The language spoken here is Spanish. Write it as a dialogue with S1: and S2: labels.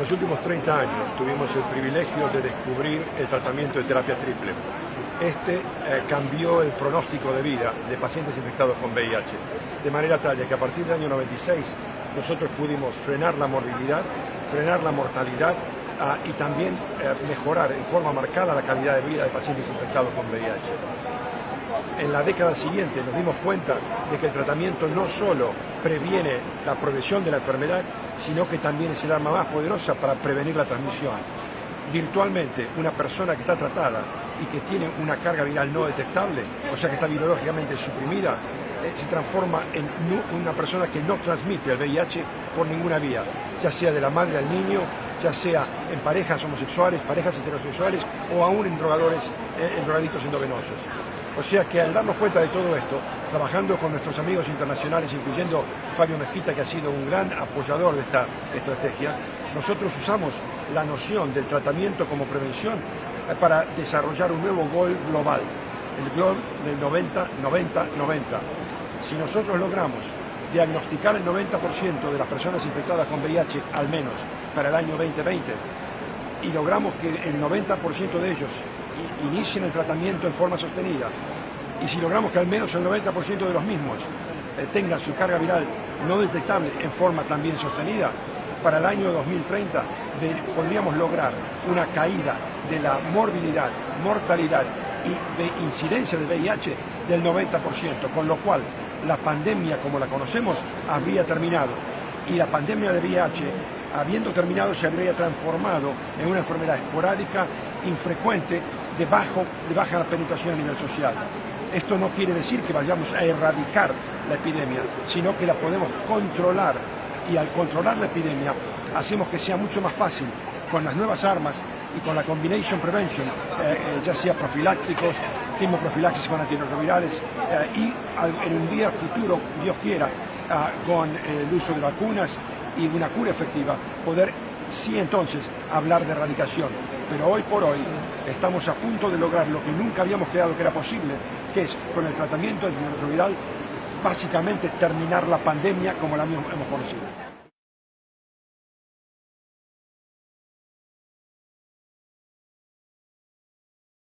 S1: En los últimos 30 años tuvimos el privilegio de descubrir el tratamiento de terapia triple. Este eh, cambió el pronóstico de vida de pacientes infectados con VIH, de manera tal que a partir del año 96 nosotros pudimos frenar la morbilidad, frenar la mortalidad ah, y también eh, mejorar en forma marcada la calidad de vida de pacientes infectados con VIH en la década siguiente nos dimos cuenta de que el tratamiento no solo previene la progresión de la enfermedad, sino que también es el arma más poderosa para prevenir la transmisión. Virtualmente, una persona que está tratada y que tiene una carga viral no detectable, o sea que está virológicamente suprimida, eh, se transforma en una persona que no transmite el VIH por ninguna vía, ya sea de la madre al niño, ya sea en parejas homosexuales, parejas heterosexuales o aún en drogadores, eh, en drogadictos endovenosos. O sea que al darnos cuenta de todo esto, trabajando con nuestros amigos internacionales, incluyendo Fabio Mezquita, que ha sido un gran apoyador de esta estrategia, nosotros usamos la noción del tratamiento como prevención eh, para desarrollar un nuevo gol global, el gol del 90-90-90. Si nosotros logramos diagnosticar el 90% de las personas infectadas con VIH, al menos para el año 2020, y logramos que el 90% de ellos inicien el tratamiento en forma sostenida. Y si logramos que al menos el 90% de los mismos eh, tengan su carga viral no detectable en forma también sostenida, para el año 2030 podríamos lograr una caída de la morbilidad, mortalidad y de incidencia de VIH del 90%, con lo cual la pandemia como la conocemos habría terminado. Y la pandemia de VIH, habiendo terminado, se habría transformado en una enfermedad esporádica, infrecuente, de, bajo, de baja penetración a nivel social. Esto no quiere decir que vayamos a erradicar la epidemia, sino que la podemos controlar y al controlar la epidemia hacemos que sea mucho más fácil con las nuevas armas y con la combination prevention, eh, eh, ya sea profilácticos, quimoprofilaxis con antirretrovirales eh, y en un día futuro, Dios quiera, ah, con el uso de vacunas y una cura efectiva, poder sí entonces hablar de erradicación. Pero hoy por hoy estamos a punto de lograr lo que nunca habíamos creado que era posible, que es con el tratamiento antirretroviral básicamente terminar la pandemia como la hemos conocido.